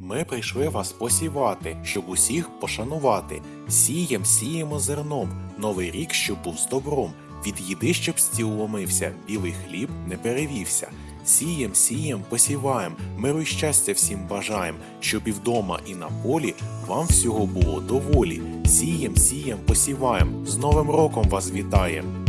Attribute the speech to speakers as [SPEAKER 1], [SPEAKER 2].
[SPEAKER 1] Ми прийшли вас посівати, щоб усіх пошанувати. Сієм, сіємо зерном, новий рік, щоб був з добром. Від їди, щоб стіл ломився, білий хліб не перевівся. Сієм, сієм, посіваєм, миру й щастя всім бажаєм, щоб і вдома, і на полі вам всього було доволі. Сієм, сієм, посіваєм, з Новим роком вас вітаєм.